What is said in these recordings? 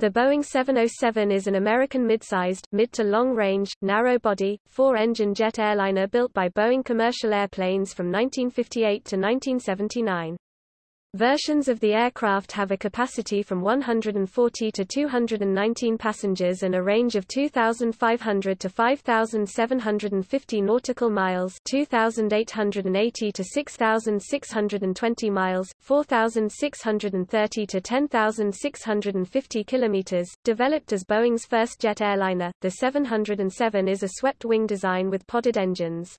The Boeing 707 is an American mid-sized, mid to long-range, narrow-body, four-engine jet airliner built by Boeing Commercial Airplanes from 1958 to 1979. Versions of the aircraft have a capacity from 140 to 219 passengers and a range of 2,500 to 5,750 nautical miles 2,880 to 6,620 miles, 4,630 to 10,650 kilometers. Developed as Boeing's first jet airliner, the 707 is a swept-wing design with podded engines.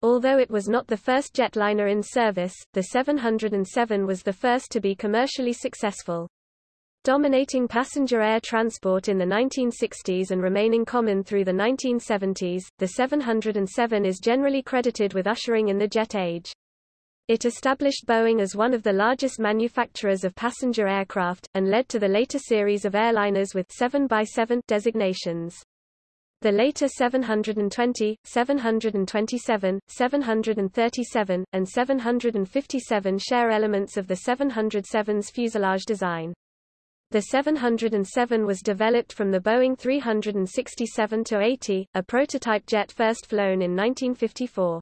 Although it was not the first jetliner in service, the 707 was the first to be commercially successful. Dominating passenger air transport in the 1960s and remaining common through the 1970s, the 707 is generally credited with ushering in the jet age. It established Boeing as one of the largest manufacturers of passenger aircraft, and led to the later series of airliners with 7x7 designations. The later 720, 727, 737, and 757 share elements of the 707's fuselage design. The 707 was developed from the Boeing 367-80, a prototype jet first flown in 1954.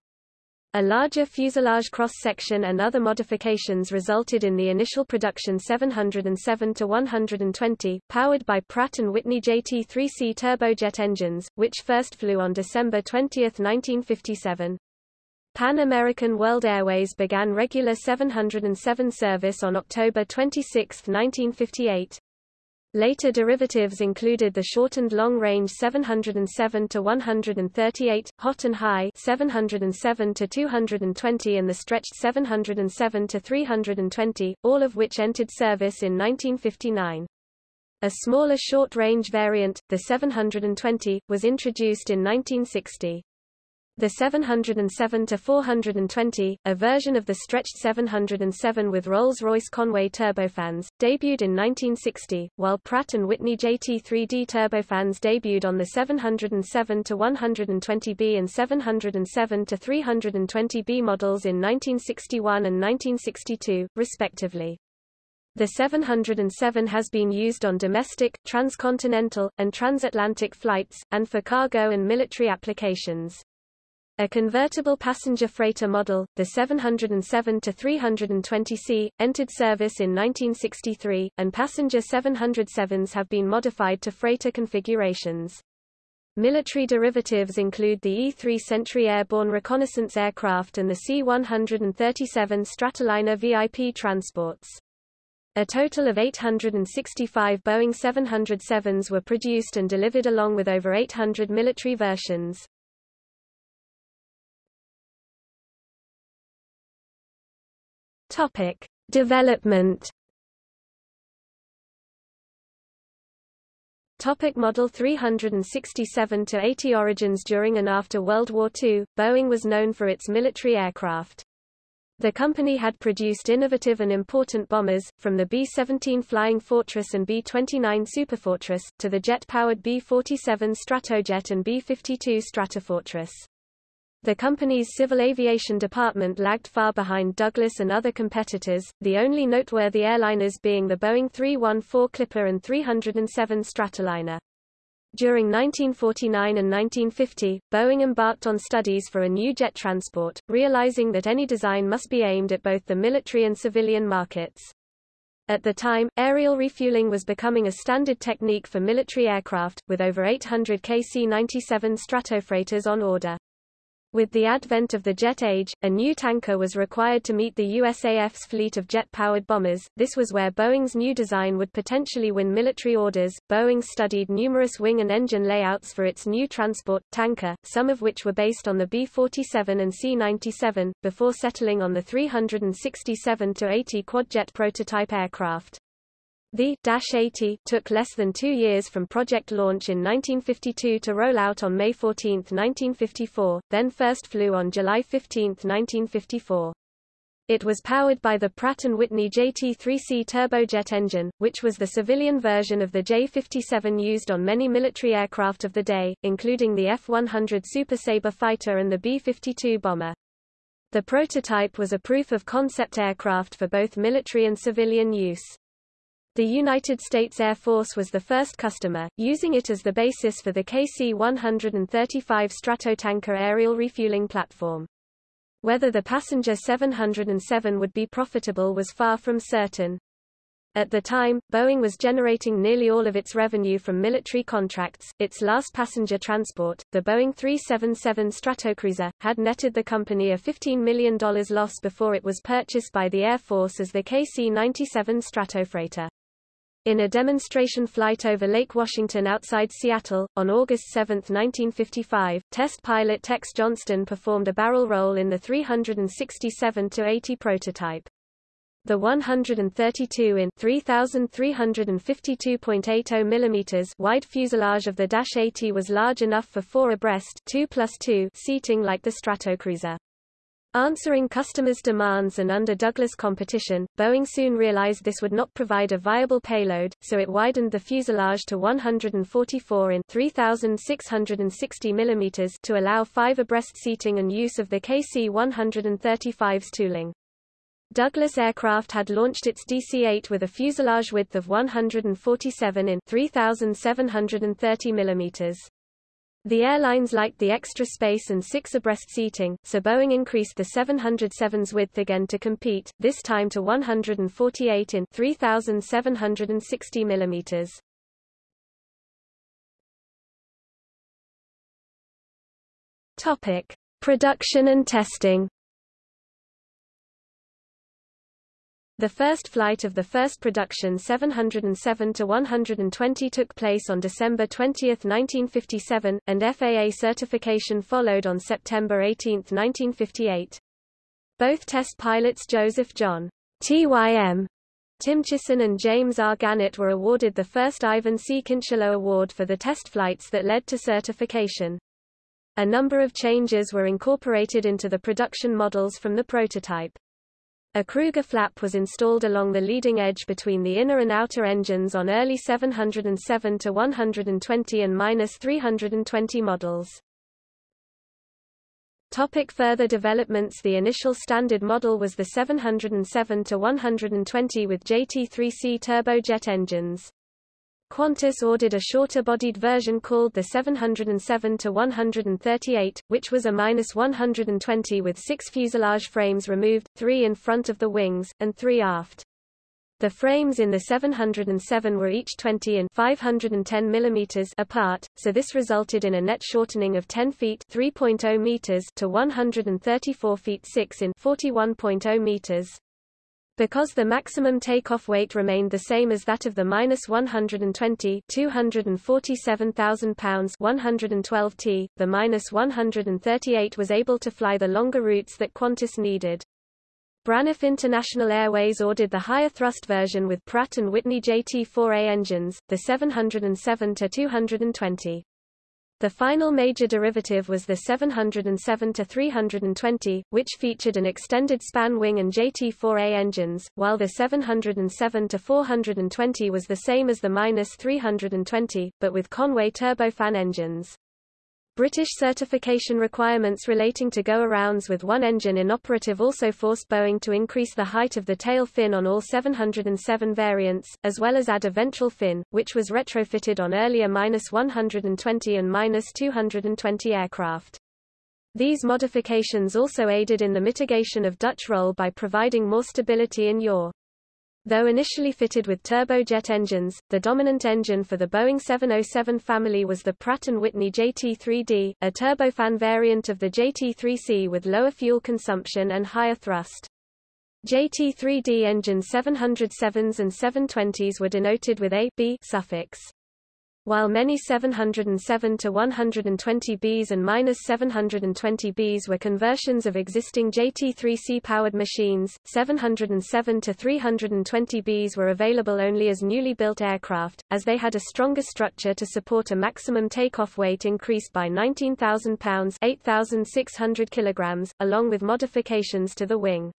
A larger fuselage cross-section and other modifications resulted in the initial production 707-120, powered by Pratt & Whitney JT3C turbojet engines, which first flew on December 20, 1957. Pan American World Airways began regular 707 service on October 26, 1958. Later derivatives included the shortened long-range 707 to 138, hot and high 707 to 220 and the stretched 707 to 320, all of which entered service in 1959. A smaller short-range variant, the 720, was introduced in 1960. The 707-420, a version of the stretched 707 with Rolls-Royce Conway turbofans, debuted in 1960, while Pratt & Whitney JT3D turbofans debuted on the 707-120B and 707-320B models in 1961 and 1962, respectively. The 707 has been used on domestic, transcontinental, and transatlantic flights, and for cargo and military applications. A convertible passenger freighter model, the 707-320C, entered service in 1963, and passenger 707s have been modified to freighter configurations. Military derivatives include the E-3 Sentry airborne reconnaissance aircraft and the C-137 Stratoliner VIP transports. A total of 865 Boeing 707s were produced and delivered along with over 800 military versions. Topic: Development. Topic Model 367 to 80 Origins During and after World War II, Boeing was known for its military aircraft. The company had produced innovative and important bombers, from the B-17 Flying Fortress and B-29 Superfortress, to the jet-powered B-47 Stratojet and B-52 Stratofortress. The company's civil aviation department lagged far behind Douglas and other competitors, the only noteworthy airliners being the Boeing 314 Clipper and 307 Stratoliner. During 1949 and 1950, Boeing embarked on studies for a new jet transport, realizing that any design must be aimed at both the military and civilian markets. At the time, aerial refueling was becoming a standard technique for military aircraft, with over 800 KC-97 Stratofreighters on order. With the advent of the jet age, a new tanker was required to meet the USAF's fleet of jet-powered bombers. This was where Boeing's new design would potentially win military orders. Boeing studied numerous wing and engine layouts for its new transport tanker, some of which were based on the B-47 and C-97, before settling on the 367-80 quadjet prototype aircraft. The Dash 80 took less than two years from project launch in 1952 to roll out on May 14, 1954, then first flew on July 15, 1954. It was powered by the Pratt & Whitney JT3C turbojet engine, which was the civilian version of the J-57 used on many military aircraft of the day, including the F-100 Super Sabre fighter and the B-52 bomber. The prototype was a proof of concept aircraft for both military and civilian use. The United States Air Force was the first customer, using it as the basis for the KC-135 Stratotanker aerial refueling platform. Whether the Passenger 707 would be profitable was far from certain. At the time, Boeing was generating nearly all of its revenue from military contracts. Its last passenger transport, the Boeing 377 Stratocruiser, had netted the company a $15 million loss before it was purchased by the Air Force as the KC-97 Stratofreighter. In a demonstration flight over Lake Washington outside Seattle, on August 7, 1955, test pilot Tex Johnston performed a barrel roll in the 367-80 prototype. The 132 in 3352.80 mm wide fuselage of the Dash 80 was large enough for four abreast 2 plus 2 seating like the Stratocruiser. Answering customers' demands and under Douglas competition, Boeing soon realized this would not provide a viable payload, so it widened the fuselage to 144 in 3,660 mm to allow five abreast seating and use of the KC-135's tooling. Douglas Aircraft had launched its DC-8 with a fuselage width of 147 in 3,730 mm. The airlines liked the extra space and six abreast seating, so Boeing increased the 707's width again to compete, this time to 148 in 3,760 mm. Topic: Production and testing. The first flight of the first production 707-120 took place on December 20, 1957, and FAA certification followed on September 18, 1958. Both test pilots Joseph John TYM Tymczyszyn and James R. Gannett were awarded the first Ivan C. Kincheloe Award for the test flights that led to certification. A number of changes were incorporated into the production models from the prototype. A Kruger flap was installed along the leading edge between the inner and outer engines on early 707 to 120 and minus 320 models. Topic further developments The initial standard model was the 707 to 120 with JT3C turbojet engines. Qantas ordered a shorter-bodied version called the 707-138, which was a -120 with six fuselage frames removed, three in front of the wings, and three aft. The frames in the 707 were each 20 and 510 mm apart, so this resulted in a net shortening of 10 feet 3.0 meters to 134 feet 6 in 41.0 meters. Because the maximum takeoff weight remained the same as that of the minus 120 247,000 pounds 112 t, the minus 138 was able to fly the longer routes that Qantas needed. Braniff International Airways ordered the higher thrust version with Pratt & Whitney JT4A engines, the 707-220. The final major derivative was the 707-320, which featured an extended span wing and JT4A engines, while the 707-420 was the same as the -320, but with Conway turbofan engines. British certification requirements relating to go-arounds with one engine inoperative also forced Boeing to increase the height of the tail fin on all 707 variants, as well as add a ventral fin, which was retrofitted on earlier -120 and -220 aircraft. These modifications also aided in the mitigation of Dutch roll by providing more stability in yaw. Though initially fitted with turbojet engines, the dominant engine for the Boeing 707 family was the Pratt & Whitney JT3D, a turbofan variant of the JT3C with lower fuel consumption and higher thrust. JT3D engine 707s and 720s were denoted with a B suffix. While many 707 to 120Bs and -720Bs were conversions of existing JT3C powered machines, 707 to 320Bs were available only as newly built aircraft, as they had a stronger structure to support a maximum takeoff weight increase by 19,000 pounds (8,600 kilograms), along with modifications to the wing.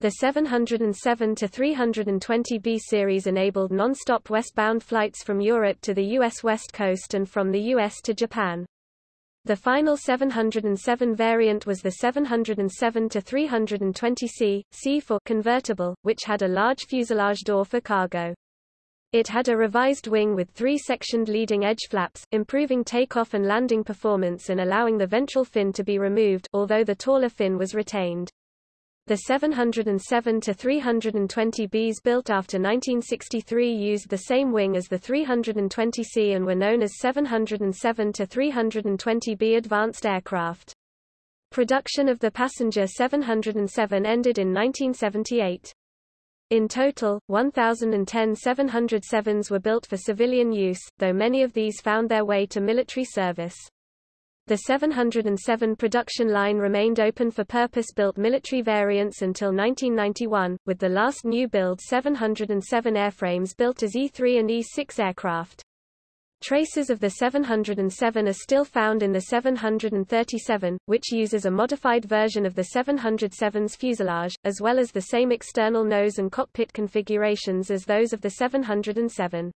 The 707-320B series enabled non-stop westbound flights from Europe to the U.S. West Coast and from the U.S. to Japan. The final 707 variant was the 707-320C, C for convertible, which had a large fuselage door for cargo. It had a revised wing with three-sectioned leading edge flaps, improving takeoff and landing performance and allowing the ventral fin to be removed, although the taller fin was retained. The 707 to 320 Bs built after 1963 used the same wing as the 320C and were known as 707 to 320 B advanced aircraft. Production of the passenger 707 ended in 1978. In total, 1,010 707s were built for civilian use, though many of these found their way to military service. The 707 production line remained open for purpose-built military variants until 1991, with the last new-build 707 airframes built as E-3 and E-6 aircraft. Traces of the 707 are still found in the 737, which uses a modified version of the 707's fuselage, as well as the same external nose and cockpit configurations as those of the 707.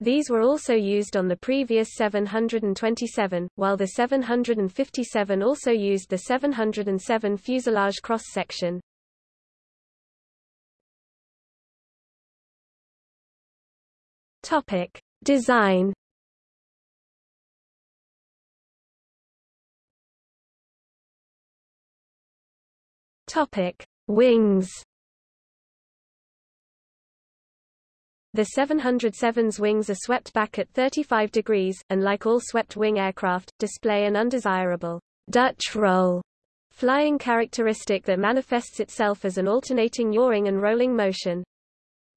These were also used on the previous 727, while the 757 also used the 707 fuselage cross-section. Topic: Design Topic: Wings. The 707's wings are swept back at 35 degrees, and like all swept-wing aircraft, display an undesirable Dutch roll flying characteristic that manifests itself as an alternating yawing and rolling motion.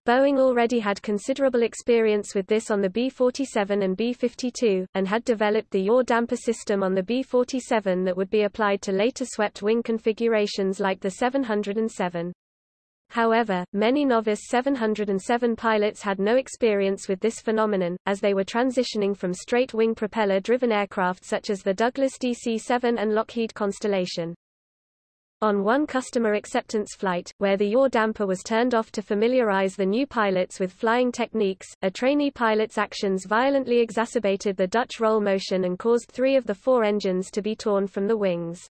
Boeing already had considerable experience with this on the B-47 and B-52, and had developed the yaw damper system on the B-47 that would be applied to later swept wing configurations like the 707. However, many novice 707 pilots had no experience with this phenomenon, as they were transitioning from straight-wing propeller-driven aircraft such as the Douglas DC-7 and Lockheed Constellation. On one customer acceptance flight, where the yaw damper was turned off to familiarize the new pilots with flying techniques, a trainee pilot's actions violently exacerbated the Dutch roll motion and caused three of the four engines to be torn from the wings.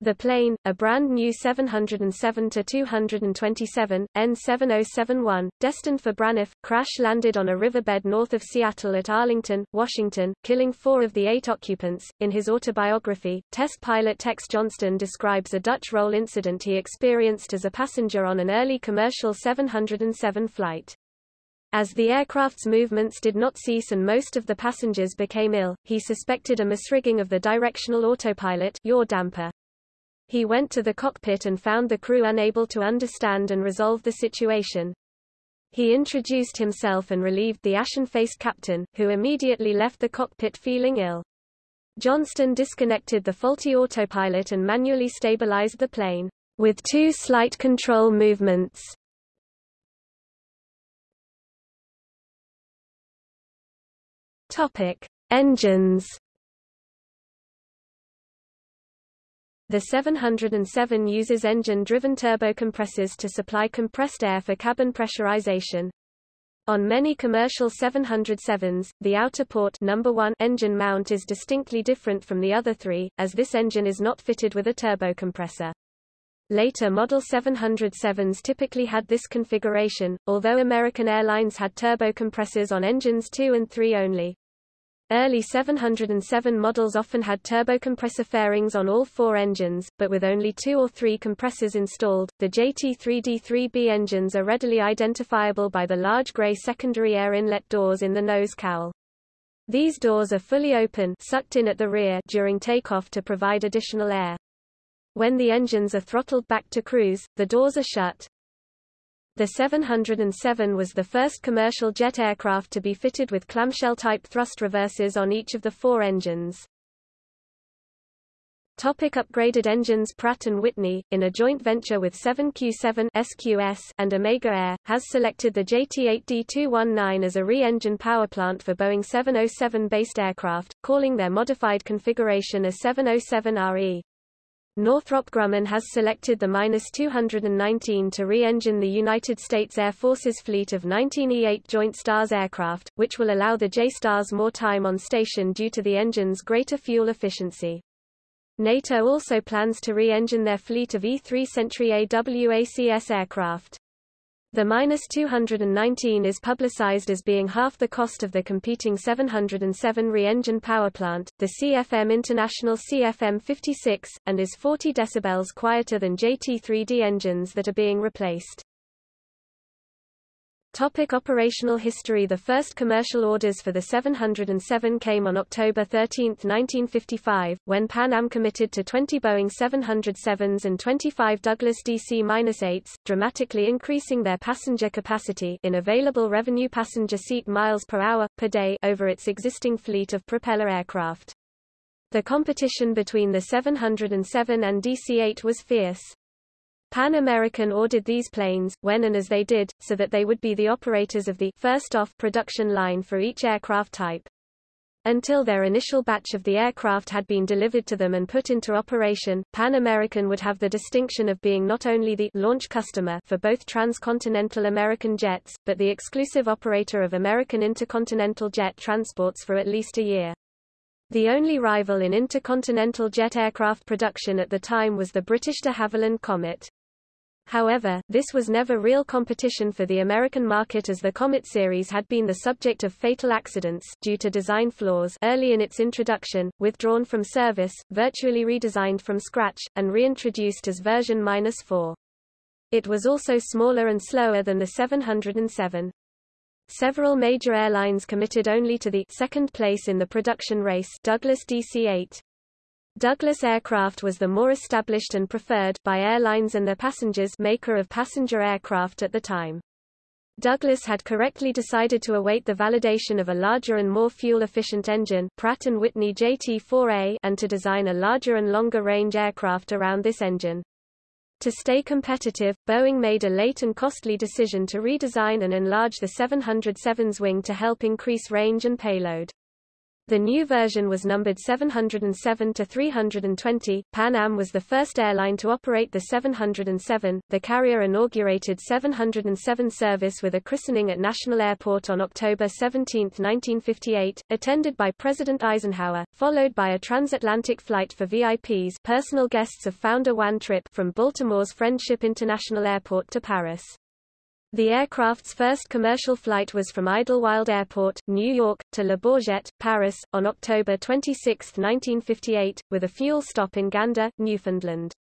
The plane, a brand new 707-227, N7071, destined for Braniff, crash-landed on a riverbed north of Seattle at Arlington, Washington, killing four of the eight occupants. In his autobiography, test pilot Tex Johnston describes a Dutch roll incident he experienced as a passenger on an early commercial 707 flight. As the aircraft's movements did not cease and most of the passengers became ill, he suspected a misrigging of the directional autopilot yaw damper. He went to the cockpit and found the crew unable to understand and resolve the situation. He introduced himself and relieved the ashen-faced captain, who immediately left the cockpit feeling ill. Johnston disconnected the faulty autopilot and manually stabilized the plane, with two slight control movements. Topic. Engines The 707 uses engine-driven turbocompressors to supply compressed air for cabin pressurization. On many commercial 707s, the outer port number 1 engine mount is distinctly different from the other three, as this engine is not fitted with a turbocompressor. Later Model 707s typically had this configuration, although American Airlines had turbocompressors on engines 2 and 3 only. Early 707 models often had turbocompressor fairings on all four engines, but with only two or three compressors installed. The JT3D3B engines are readily identifiable by the large gray secondary air inlet doors in the nose cowl. These doors are fully open sucked in at the rear during takeoff to provide additional air. When the engines are throttled back to cruise, the doors are shut. The 707 was the first commercial jet aircraft to be fitted with clamshell-type thrust reversers on each of the four engines. Topic upgraded engines Pratt & Whitney, in a joint venture with 7Q7 SQS and Omega Air, has selected the JT8D219 as a re-engine powerplant for Boeing 707-based aircraft, calling their modified configuration a 707RE. Northrop Grumman has selected the -219 to re-engine the United States Air Force's fleet of 19 E-8 Joint STARS aircraft, which will allow the J-STARS more time on station due to the engine's greater fuel efficiency. NATO also plans to re-engine their fleet of E-3 Sentry AWACS aircraft. The minus 219 is publicized as being half the cost of the competing 707 re-engine power plant, the CFM International CFM 56, and is 40 decibels quieter than JT3D engines that are being replaced. Topic operational history The first commercial orders for the 707 came on October 13, 1955, when Pan Am committed to 20 Boeing 707s and 25 Douglas DC-8s, dramatically increasing their passenger capacity in available revenue passenger seat miles per hour, per day over its existing fleet of propeller aircraft. The competition between the 707 and DC-8 was fierce. Pan American ordered these planes, when and as they did, so that they would be the operators of the first off production line for each aircraft type. Until their initial batch of the aircraft had been delivered to them and put into operation, Pan American would have the distinction of being not only the launch customer for both transcontinental American jets, but the exclusive operator of American intercontinental jet transports for at least a year. The only rival in intercontinental jet aircraft production at the time was the British de Havilland Comet. However, this was never real competition for the American market as the Comet series had been the subject of fatal accidents due to design flaws early in its introduction, withdrawn from service, virtually redesigned from scratch, and reintroduced as version 4. It was also smaller and slower than the 707. Several major airlines committed only to the second place in the production race Douglas DC-8. Douglas Aircraft was the more established and preferred by airlines and their passengers maker of passenger aircraft at the time. Douglas had correctly decided to await the validation of a larger and more fuel-efficient engine Pratt & Whitney JT4A and to design a larger and longer-range aircraft around this engine. To stay competitive, Boeing made a late and costly decision to redesign and enlarge the 707's wing to help increase range and payload. The new version was numbered 707 to 320. Pan Am was the first airline to operate the 707. The carrier inaugurated 707 service with a christening at National Airport on October 17, 1958, attended by President Eisenhower, followed by a transatlantic flight for VIPs, personal guests of founder Juan Trippe, from Baltimore's Friendship International Airport to Paris. The aircraft's first commercial flight was from Idlewild Airport, New York, to Le Bourget, Paris, on October 26, 1958, with a fuel stop in Gander, Newfoundland.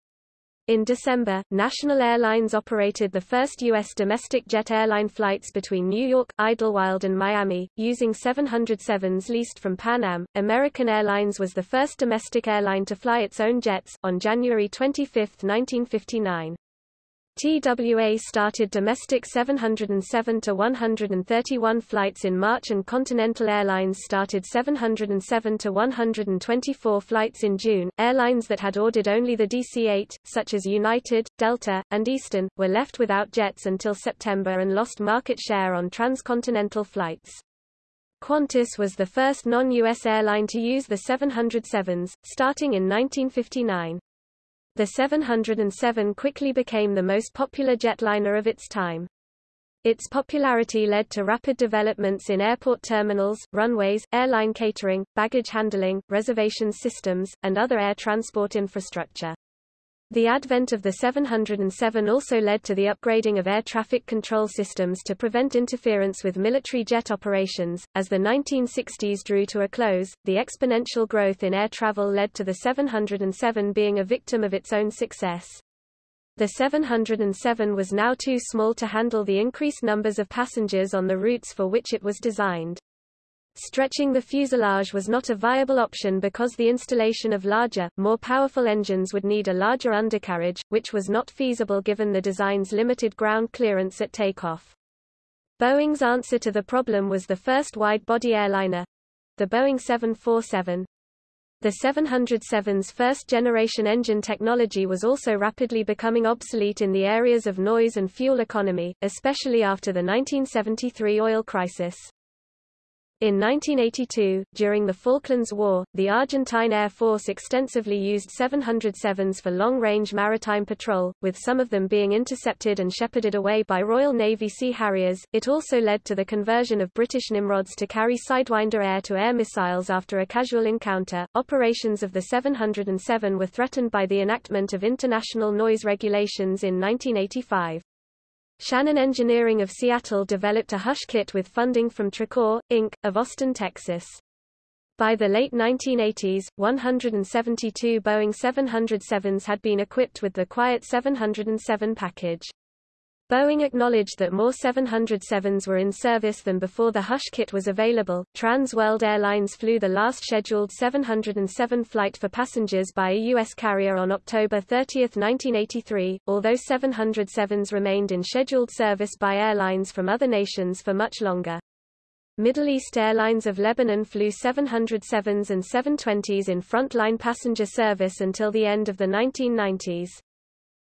In December, National Airlines operated the first U.S. domestic jet airline flights between New York, Idlewild and Miami, using 707s leased from Pan Am. American Airlines was the first domestic airline to fly its own jets, on January 25, 1959. TWA started domestic 707 to 131 flights in March and Continental Airlines started 707 to 124 flights in June. Airlines that had ordered only the DC-8, such as United, Delta, and Eastern, were left without jets until September and lost market share on transcontinental flights. Qantas was the first non-US airline to use the 707s, starting in 1959. The 707 quickly became the most popular jetliner of its time. Its popularity led to rapid developments in airport terminals, runways, airline catering, baggage handling, reservation systems, and other air transport infrastructure. The advent of the 707 also led to the upgrading of air traffic control systems to prevent interference with military jet operations. As the 1960s drew to a close, the exponential growth in air travel led to the 707 being a victim of its own success. The 707 was now too small to handle the increased numbers of passengers on the routes for which it was designed. Stretching the fuselage was not a viable option because the installation of larger, more powerful engines would need a larger undercarriage, which was not feasible given the design's limited ground clearance at takeoff. Boeing's answer to the problem was the first wide-body airliner—the Boeing 747. The 707's first-generation engine technology was also rapidly becoming obsolete in the areas of noise and fuel economy, especially after the 1973 oil crisis. In 1982, during the Falklands War, the Argentine Air Force extensively used 707s for long-range maritime patrol, with some of them being intercepted and shepherded away by Royal Navy Sea Harriers. It also led to the conversion of British Nimrods to carry Sidewinder air-to-air -air missiles after a casual encounter. Operations of the 707 were threatened by the enactment of international noise regulations in 1985. Shannon Engineering of Seattle developed a Hush kit with funding from Tracor, Inc., of Austin, Texas. By the late 1980s, 172 Boeing 707s had been equipped with the Quiet 707 package. Boeing acknowledged that more 707s were in service than before the Hush kit was available. Trans World Airlines flew the last scheduled 707 flight for passengers by a U.S. carrier on October 30, 1983, although 707s remained in scheduled service by airlines from other nations for much longer. Middle East Airlines of Lebanon flew 707s and 720s in frontline passenger service until the end of the 1990s.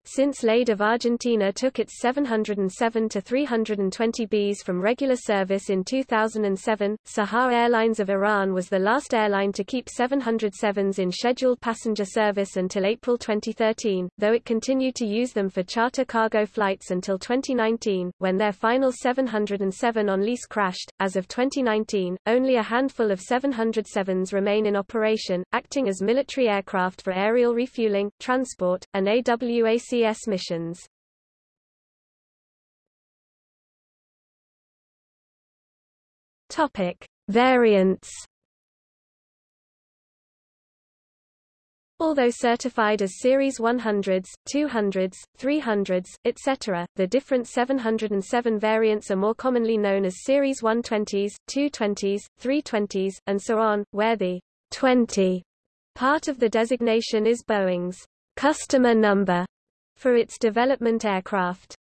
Since LADE of Argentina took its 707 to 320 Bs from regular service in 2007, Saha Airlines of Iran was the last airline to keep 707s in scheduled passenger service until April 2013, though it continued to use them for charter cargo flights until 2019, when their final 707 on lease crashed. As of 2019, only a handful of 707s remain in operation, acting as military aircraft for aerial refueling, transport, and AWAC Missions. Topic: Variants. Although certified as Series 100s, 200s, 300s, etc., the different 707 variants are more commonly known as Series 120s, 220s, 320s, and so on, where the 20 part of the designation is Boeing's customer number for its development aircraft.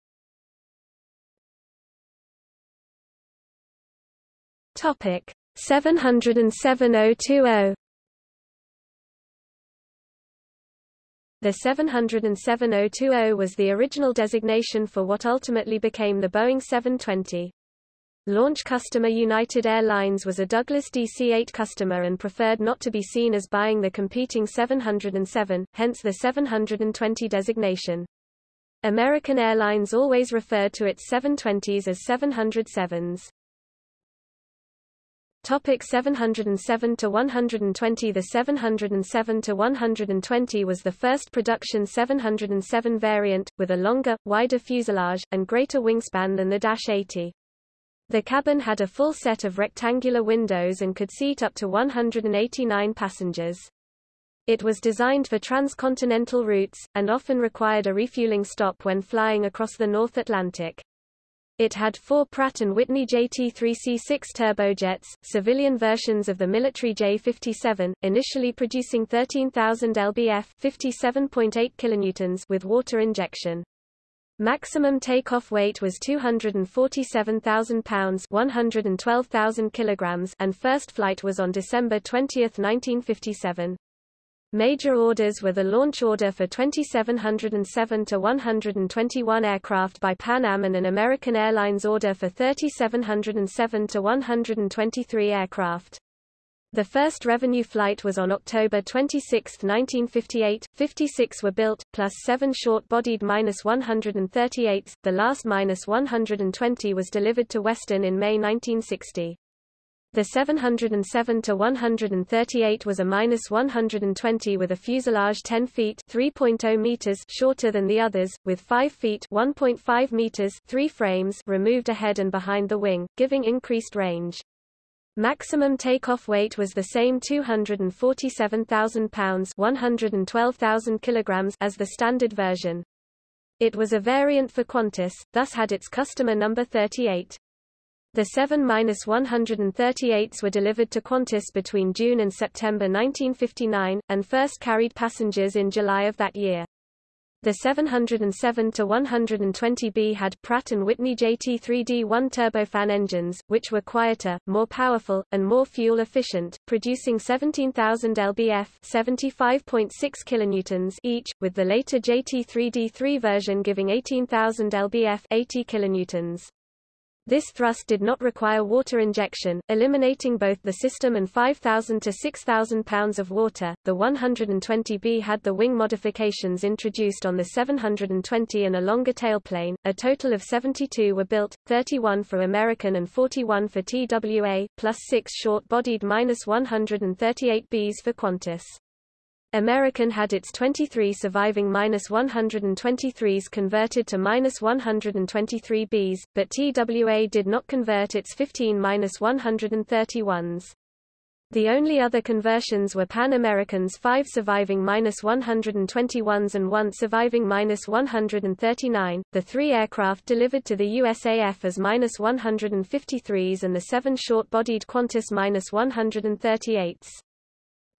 Topic 707020 The 707020 was the original designation for what ultimately became the Boeing 720. Launch customer United Airlines was a Douglas DC-8 customer and preferred not to be seen as buying the competing 707, hence the 720 designation. American Airlines always referred to its 720s as 707s. Topic 707 to 120 The 707 to 120 was the first production 707 variant, with a longer, wider fuselage, and greater wingspan than the Dash 80. The cabin had a full set of rectangular windows and could seat up to 189 passengers. It was designed for transcontinental routes, and often required a refueling stop when flying across the North Atlantic. It had four Pratt & Whitney JT3C6 turbojets, civilian versions of the military J57, initially producing 13,000 lbf 57.8 kilonewtons with water injection. Maximum takeoff weight was 247,000 pounds 112,000 kilograms and first flight was on December 20, 1957. Major orders were the launch order for 2707 to 121 aircraft by Pan Am and an American Airlines order for 3707 to 123 aircraft. The first revenue flight was on October 26, 1958. 56 were built, plus seven short-bodied minus 138. The last minus 120 was delivered to Western in May 1960. The 707 to 138 was a minus 120 with a fuselage 10 feet 3.0 meters shorter than the others, with 5 feet 1.5 meters 3 frames removed ahead and behind the wing, giving increased range. Maximum takeoff weight was the same 247,000 pounds 112,000 kilograms as the standard version. It was a variant for Qantas, thus had its customer number 38. The 7-138s were delivered to Qantas between June and September 1959, and first carried passengers in July of that year. The 707-120B had Pratt & Whitney JT3D1 turbofan engines, which were quieter, more powerful, and more fuel-efficient, producing 17,000 lbf 75.6 kilonewtons each, with the later JT3D3 version giving 18,000 lbf 80 kilonewtons. This thrust did not require water injection, eliminating both the system and 5,000 to 6,000 pounds of water. The 120B had the wing modifications introduced on the 720 and a longer tailplane. A total of 72 were built, 31 for American and 41 for TWA, plus 6 short-bodied minus 138Bs for Qantas. American had its 23 surviving -123s converted to -123Bs, but TWA did not convert its 15 -131s. The only other conversions were Pan American's five surviving -121s and one surviving -139, the three aircraft delivered to the USAF as -153s and the seven short-bodied Qantas -138s.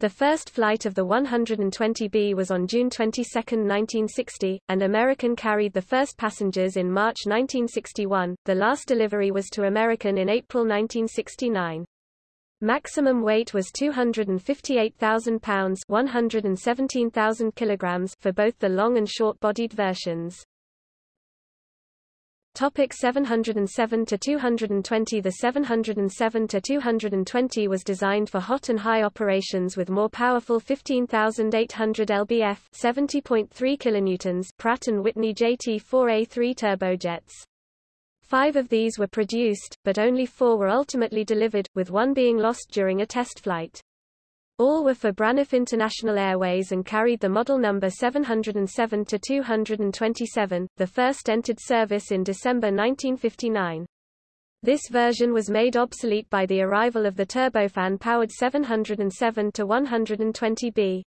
The first flight of the 120B was on June 22, 1960, and American carried the first passengers in March 1961. The last delivery was to American in April 1969. Maximum weight was 258,000 pounds, 117,000 kilograms for both the long and short-bodied versions. Topic 707 to 220 The 707 to 220 was designed for hot and high operations with more powerful 15800 lbf 70.3 kilonewtons Pratt & Whitney JT4A3 turbojets. Five of these were produced, but only four were ultimately delivered, with one being lost during a test flight. All were for Braniff International Airways and carried the model number 707 to 227. the first entered service in December 1959. This version was made obsolete by the arrival of the turbofan-powered 707 to 120B.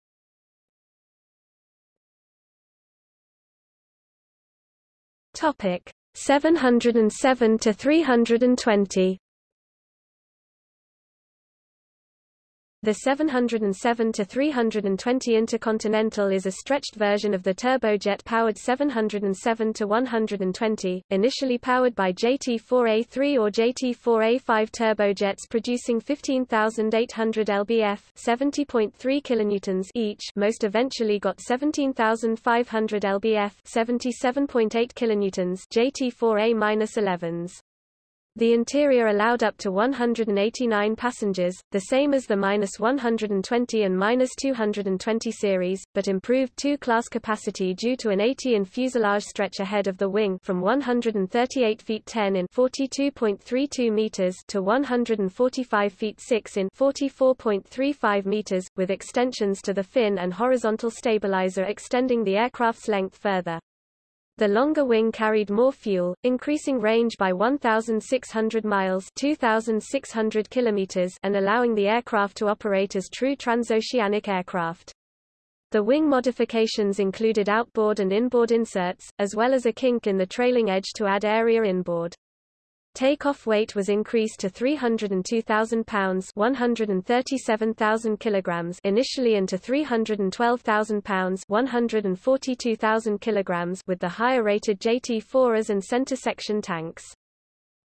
Topic 707 to 320 The 707-320 Intercontinental is a stretched version of the turbojet-powered 707-120, initially powered by JT4A3 or JT4A5 turbojets producing 15,800 lbf 70.3 kilonewtons each most eventually got 17,500 lbf 77.8 kilonewtons JT4A-11s. The interior allowed up to 189 passengers, the same as the -120 and -220 series, but improved two-class capacity due to an 80 in fuselage stretch ahead of the wing from 138 feet 10 in 42.32 meters to 145 feet 6 in 44.35 meters, with extensions to the fin and horizontal stabilizer extending the aircraft's length further. The longer wing carried more fuel, increasing range by 1,600 miles 2,600 kilometers and allowing the aircraft to operate as true transoceanic aircraft. The wing modifications included outboard and inboard inserts, as well as a kink in the trailing edge to add area inboard. Takeoff weight was increased to 302,000 pounds 137,000 kilograms initially and to 312,000 pounds 142,000 kilograms with the higher-rated JT4s and center section tanks.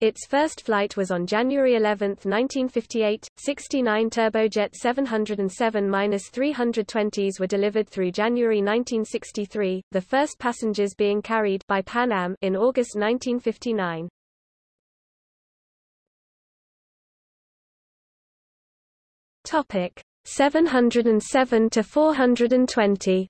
Its first flight was on January 11, 1958. 69 turbojet 707-320s were delivered through January 1963, the first passengers being carried by Pan Am in August 1959. Topic 707 to 420.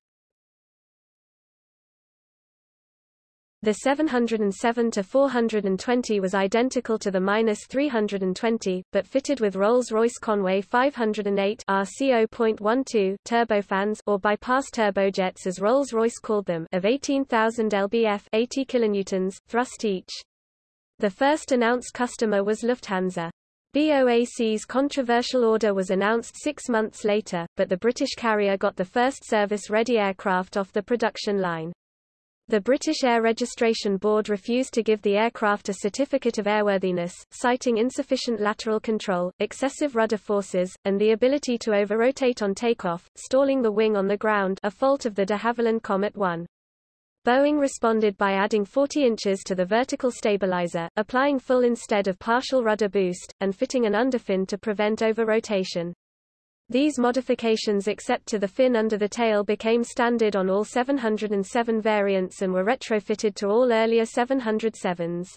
The 707 to 420 was identical to the -320, but fitted with Rolls-Royce Conway 508 RC0.12 turbofans or bypass turbojets as Rolls-Royce called them of 18,000 lbf 80 kilonewtons thrust each. The first announced customer was Lufthansa. BOAC's controversial order was announced six months later, but the British carrier got the first service-ready aircraft off the production line. The British Air Registration Board refused to give the aircraft a certificate of airworthiness, citing insufficient lateral control, excessive rudder forces, and the ability to over-rotate on takeoff, stalling the wing on the ground a fault of the de Havilland Comet 1. Boeing responded by adding 40 inches to the vertical stabilizer, applying full instead of partial rudder boost, and fitting an underfin to prevent over-rotation. These modifications except to the fin under the tail became standard on all 707 variants and were retrofitted to all earlier 707s.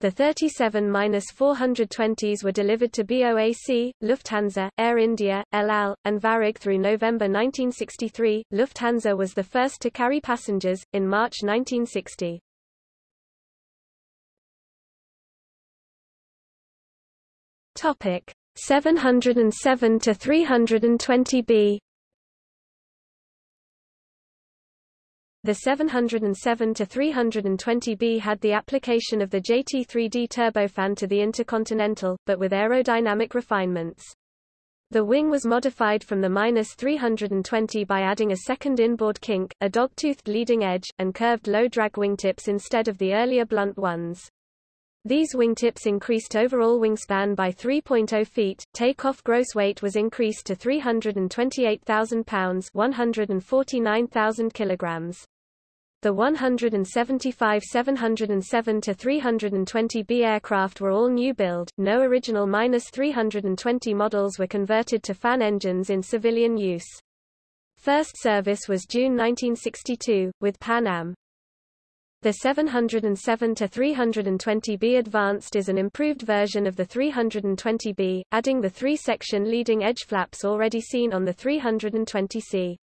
The 37-420s were delivered to BOAC, Lufthansa, Air India, El Al, and Varig through November 1963. Lufthansa was the first to carry passengers, in March 1960. Topic 707 to 320B The 707-320B had the application of the JT3D turbofan to the Intercontinental, but with aerodynamic refinements. The wing was modified from the -320 by adding a second inboard kink, a dog-toothed leading edge, and curved low-drag wingtips instead of the earlier blunt ones. These wingtips increased overall wingspan by 3.0 feet. Takeoff gross weight was increased to 328,000 pounds, 149,000 kilograms. The 175 707 to 320B aircraft were all new build, no original -320 models were converted to fan engines in civilian use. First service was June 1962, with Pan Am. The 707-320B Advanced is an improved version of the 320B, adding the three-section leading edge flaps already seen on the 320C.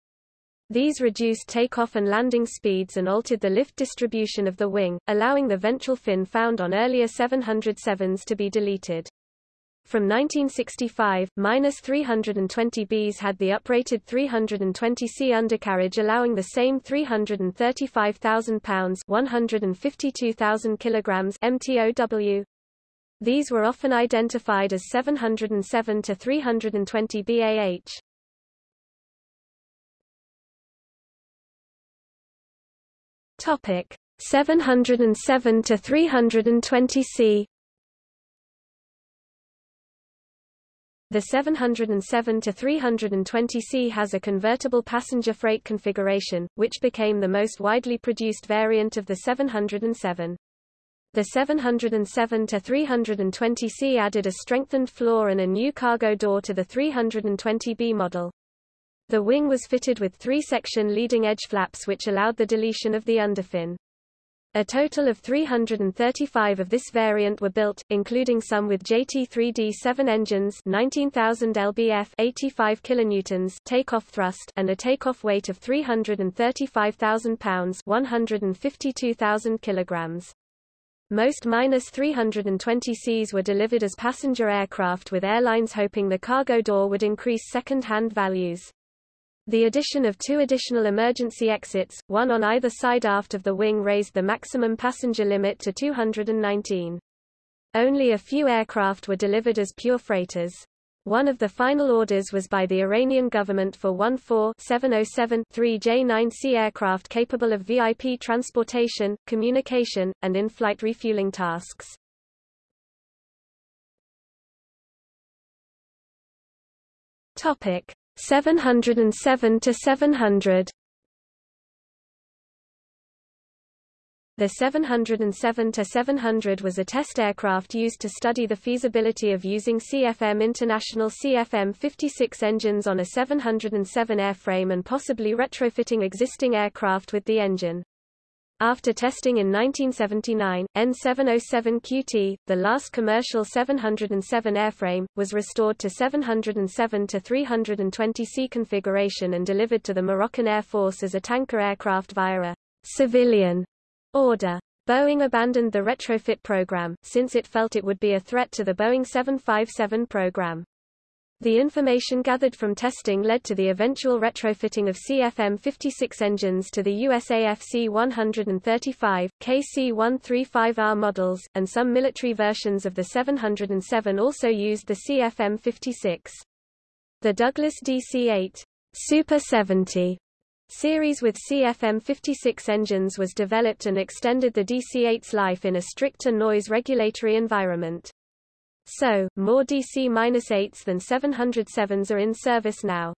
These reduced takeoff and landing speeds and altered the lift distribution of the wing, allowing the ventral fin found on earlier 707s to be deleted. From 1965, minus 320Bs had the uprated 320C undercarriage allowing the same 335,000 pounds 152,000 kilograms MTOW. These were often identified as 707 to 320 BAH. Topic 707 to 320 C. The 707 to 320 C has a convertible passenger freight configuration, which became the most widely produced variant of the 707. The 707 to 320 C added a strengthened floor and a new cargo door to the 320B model. The wing was fitted with three-section leading-edge flaps which allowed the deletion of the underfin. A total of 335 of this variant were built, including some with JT3D7 engines 19,000 lbf 85 kilonewtons takeoff thrust and a takeoff weight of 335,000 pounds 152,000 kilograms. Most minus 320Cs were delivered as passenger aircraft with airlines hoping the cargo door would increase second-hand values. The addition of two additional emergency exits, one on either side aft of the wing raised the maximum passenger limit to 219. Only a few aircraft were delivered as pure freighters. One of the final orders was by the Iranian government for 14-707-3 J-9C aircraft capable of VIP transportation, communication, and in-flight refueling tasks. Topic: 707 to 700 The 707 to 700 was a test aircraft used to study the feasibility of using CFM International CFM56 engines on a 707 airframe and possibly retrofitting existing aircraft with the engine. After testing in 1979, N707QT, the last commercial 707 airframe, was restored to 707 to 320C configuration and delivered to the Moroccan Air Force as a tanker aircraft via a civilian order. Boeing abandoned the retrofit program, since it felt it would be a threat to the Boeing 757 program. The information gathered from testing led to the eventual retrofitting of CFM56 engines to the USAF C-135, KC-135R models, and some military versions of the 707 also used the CFM56. The Douglas DC-8 Super 70 series with CFM56 engines was developed and extended the DC-8's life in a stricter noise regulatory environment. So, more DC-8s than 707s are in service now.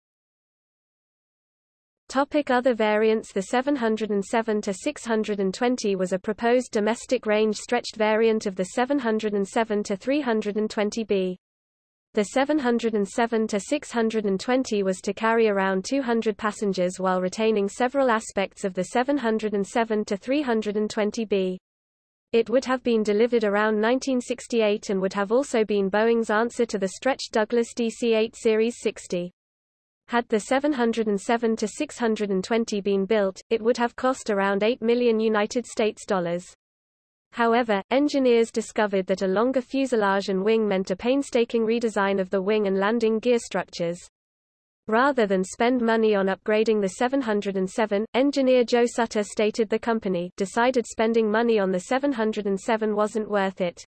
Topic other variants The 707-620 was a proposed domestic range stretched variant of the 707-320B. The 707-620 was to carry around 200 passengers while retaining several aspects of the 707-320B. It would have been delivered around 1968 and would have also been Boeing's answer to the stretched Douglas DC-8 Series 60. Had the 707-620 been built, it would have cost around 8 million United States dollars. However, engineers discovered that a longer fuselage and wing meant a painstaking redesign of the wing and landing gear structures. Rather than spend money on upgrading the 707, engineer Joe Sutter stated the company decided spending money on the 707 wasn't worth it.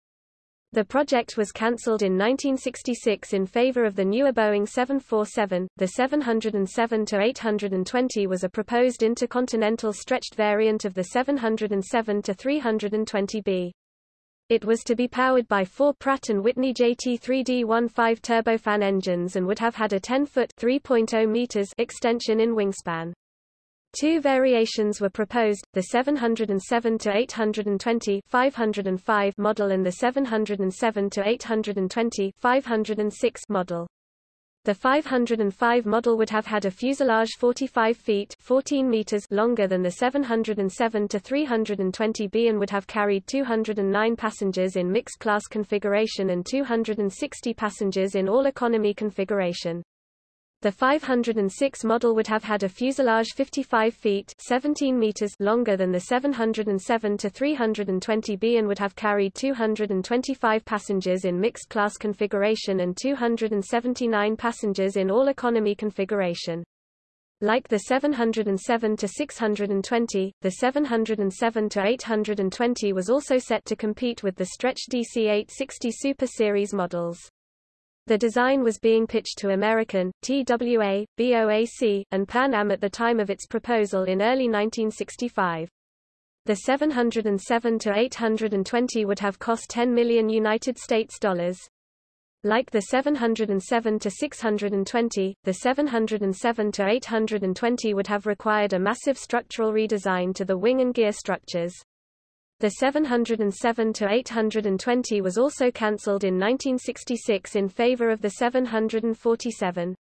The project was cancelled in 1966 in favor of the newer Boeing 747. The 707-820 was a proposed intercontinental stretched variant of the 707-320B. It was to be powered by four Pratt & Whitney JT3D15 turbofan engines and would have had a 10-foot (3.0 meters) extension in wingspan. Two variations were proposed, the 707-820 505 model and the 707-820 506 model. The 505 model would have had a fuselage 45 feet 14 meters longer than the 707-320B and would have carried 209 passengers in mixed-class configuration and 260 passengers in all-economy configuration. The 506 model would have had a fuselage 55 feet 17 meters longer than the 707-320B and would have carried 225 passengers in mixed-class configuration and 279 passengers in all-economy configuration. Like the 707-620, the 707-820 was also set to compete with the stretch DC-860 Super Series models. The design was being pitched to American, TWA, BOAC, and Pan Am at the time of its proposal in early 1965. The 707 to 820 would have cost 10 million United States dollars. Like the 707 to 620, the 707 to 820 would have required a massive structural redesign to the wing and gear structures. The 707-820 was also cancelled in 1966 in favor of the 747.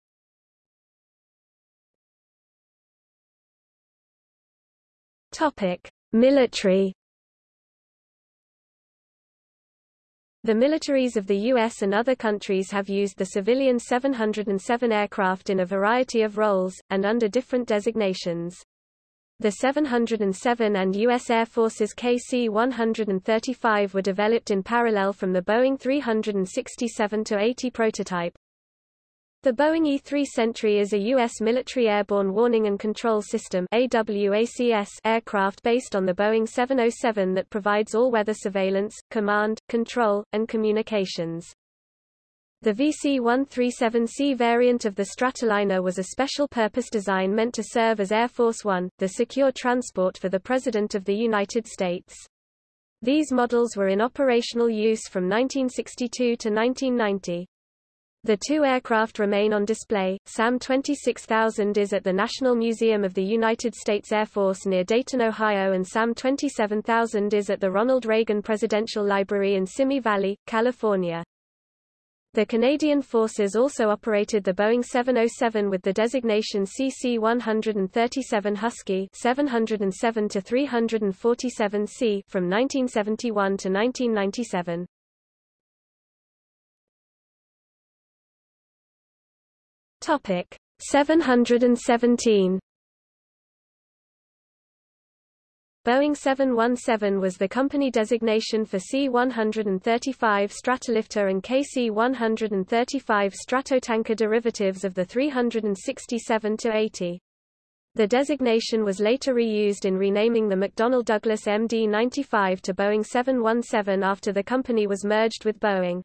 Topic: Military The militaries of the U.S. and other countries have used the civilian 707 aircraft in a variety of roles, and under different designations. The 707 and U.S. Air Force's KC-135 were developed in parallel from the Boeing 367-80 prototype. The Boeing E-3 Sentry is a U.S. military airborne warning and control system AWACS aircraft based on the Boeing 707 that provides all-weather surveillance, command, control, and communications. The VC-137C variant of the Stratoliner was a special-purpose design meant to serve as Air Force One, the secure transport for the President of the United States. These models were in operational use from 1962 to 1990. The two aircraft remain on display. SAM 26000 is at the National Museum of the United States Air Force near Dayton, Ohio and SAM 27000 is at the Ronald Reagan Presidential Library in Simi Valley, California. The Canadian Forces also operated the Boeing 707 with the designation CC-137 Husky 707 to 347C from 1971 to 1997. Topic 717 Boeing 717 was the company designation for C-135 Stratolifter and KC-135 Stratotanker derivatives of the 367-80. The designation was later reused in renaming the McDonnell Douglas MD-95 to Boeing 717 after the company was merged with Boeing.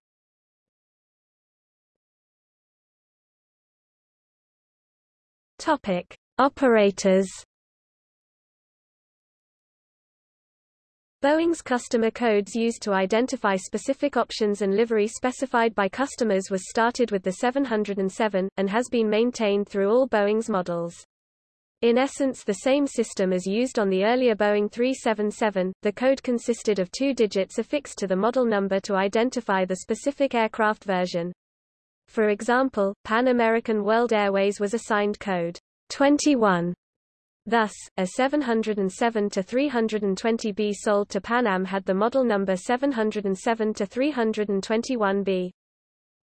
Topic: Operators Boeing's customer codes used to identify specific options and livery specified by customers was started with the 707, and has been maintained through all Boeing's models. In essence the same system as used on the earlier Boeing 377, the code consisted of two digits affixed to the model number to identify the specific aircraft version. For example, Pan American World Airways was assigned code 21 Thus, a 707-320B sold to Pan Am had the model number 707-321B.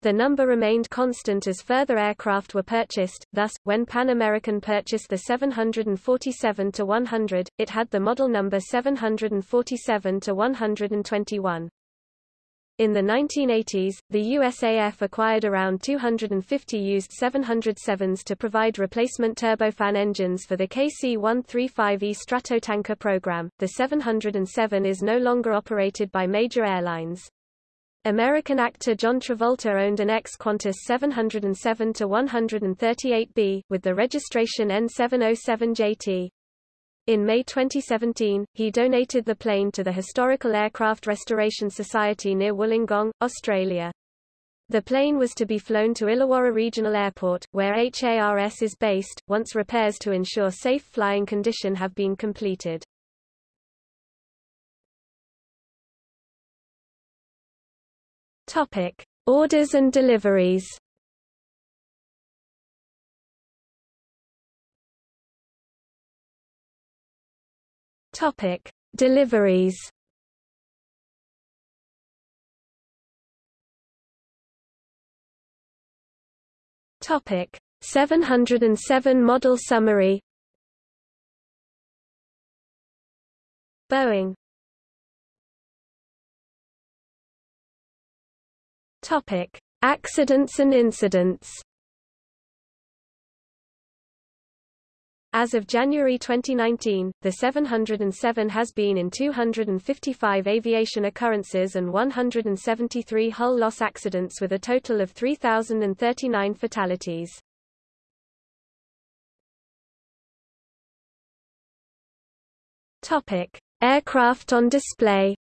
The number remained constant as further aircraft were purchased, thus, when Pan American purchased the 747-100, it had the model number 747-121. In the 1980s, the USAF acquired around 250 used 707s to provide replacement turbofan engines for the KC-135E Stratotanker program. The 707 is no longer operated by major airlines. American actor John Travolta owned an ex-Qantas 707-138B, with the registration N707JT. In May 2017, he donated the plane to the Historical Aircraft Restoration Society near Wollongong, Australia. The plane was to be flown to Illawarra Regional Airport, where HARS is based, once repairs to ensure safe flying condition have been completed. Topic: Orders and deliveries. Topic: Deliveries. Topic: 707 model summary. Boeing. Topic: Accidents and incidents. As of January 2019, the 707 has been in 255 aviation occurrences and 173 hull loss accidents with a total of 3,039 fatalities. Topic: Aircraft on display.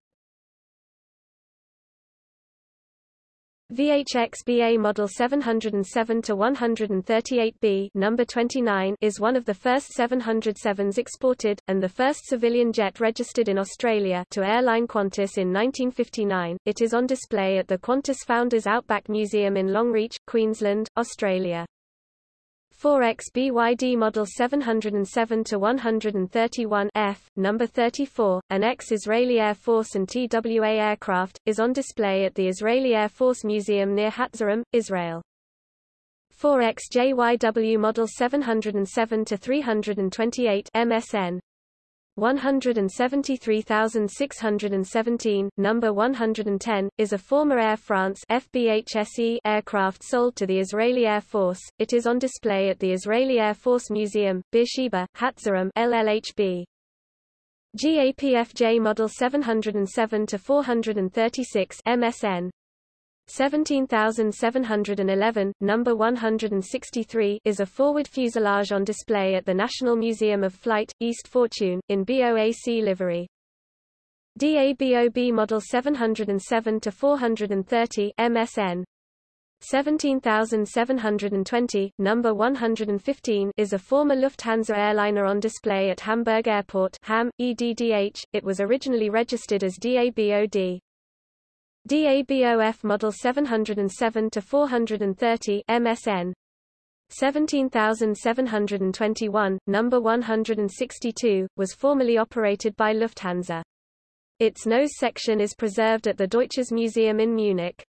VHX-BA Model 707 to 138B number 29 is one of the first 707s exported, and the first civilian jet registered in Australia to airline Qantas in 1959. It is on display at the Qantas Founders Outback Museum in Longreach, Queensland, Australia. 4X BYD Model 707-131 F, number 34, an ex-Israeli Air Force and TWA aircraft, is on display at the Israeli Air Force Museum near Hatzerim, Israel. 4X JYW Model 707-328 MSN, 173617, number 110, is a former Air France FBHSE aircraft sold to the Israeli Air Force. It is on display at the Israeli Air Force Museum, Beersheba, Hatzerim, LLHB. GAPFJ Model 707 to 436 MSN 17711, number 163 is a forward fuselage on display at the National Museum of Flight, East Fortune, in BOAC livery. DABOB Model 707-430 MSN 17720, number 115 is a former Lufthansa airliner on display at Hamburg Airport Ham, EDDH. It was originally registered as DABOD. DABOF Model 707 to 430 MSN 17721, number 162, was formerly operated by Lufthansa. Its nose section is preserved at the Deutsches Museum in Munich.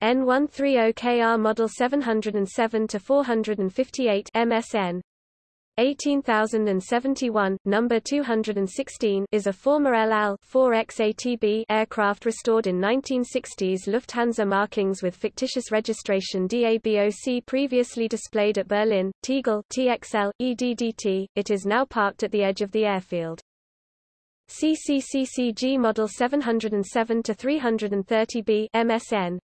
N130KR Model 707 to 458 MSN 18071, number 216 is a former El Al 4XATB aircraft restored in 1960s Lufthansa markings with fictitious registration DABOC previously displayed at Berlin, Tegel TXL, EDDT. It is now parked at the edge of the airfield. CCCCG Model 707-330B MSN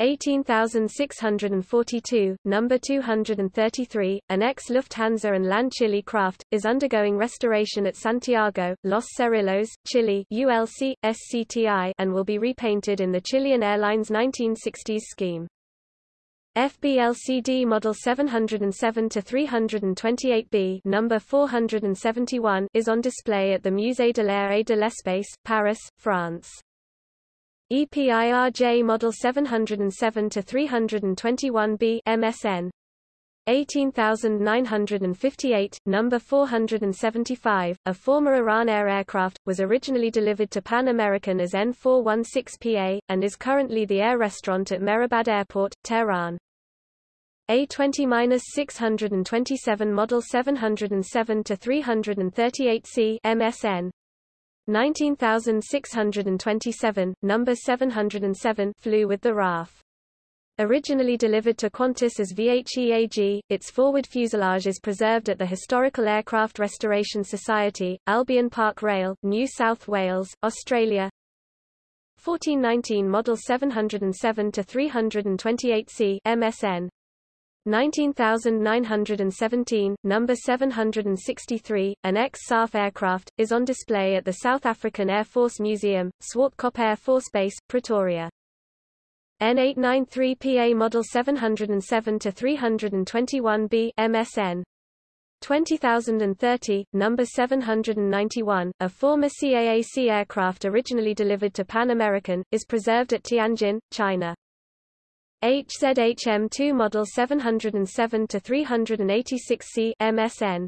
18642, number 233, an ex-Lufthansa and LAN Chile craft, is undergoing restoration at Santiago, Los Cerrillos, Chile ULC, SCTI, and will be repainted in the Chilean Airlines 1960s scheme. FBLCD Model 707-328B number 471 is on display at the Musée de l'Air et de l'Espace, Paris, France. EPIRJ Model 707-321B MSN 18958, number 475, a former Iran Air aircraft, was originally delivered to Pan American as N416PA, and is currently the air restaurant at Mehrabad Airport, Tehran. A20-627 Model 707-338C MSN 19627, number 707 flew with the RAF. Originally delivered to Qantas as VHEAG, its forward fuselage is preserved at the Historical Aircraft Restoration Society, Albion Park Rail, New South Wales, Australia. 1419 Model 707 to 328C MSN 19917, number 763, an ex-SAF aircraft, is on display at the South African Air Force Museum, Swartkop Air Force Base, Pretoria. N893PA Model 707 to 321B MSN 20030, number 791, a former CAAC aircraft originally delivered to Pan American, is preserved at Tianjin, China. HZHM2 Model 707 to 386C MSN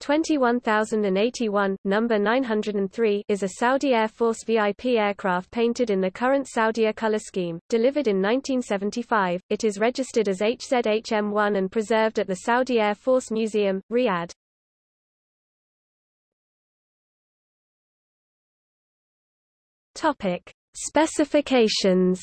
21081, number 903 is a Saudi Air Force VIP aircraft painted in the current Saudia color scheme. Delivered in 1975, it is registered as HZHM1 and preserved at the Saudi Air Force Museum, Riyadh. Topic: Specifications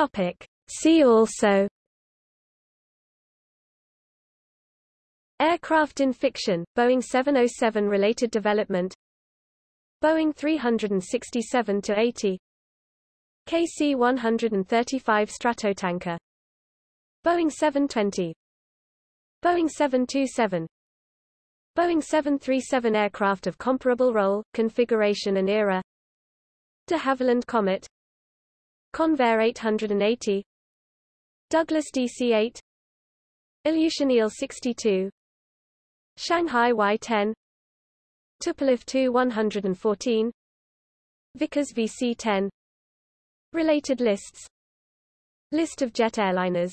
Topic. See also Aircraft in fiction, Boeing 707 related development Boeing 367-80 KC-135 Stratotanker Boeing 720 Boeing 727 Boeing 737 aircraft of comparable role, configuration and era de Havilland Comet Convair 880 Douglas DC-8 Ilyushin Il-62 Shanghai Y-10 Tupolev Tu-114 Vickers VC-10 Related lists. List of jet airliners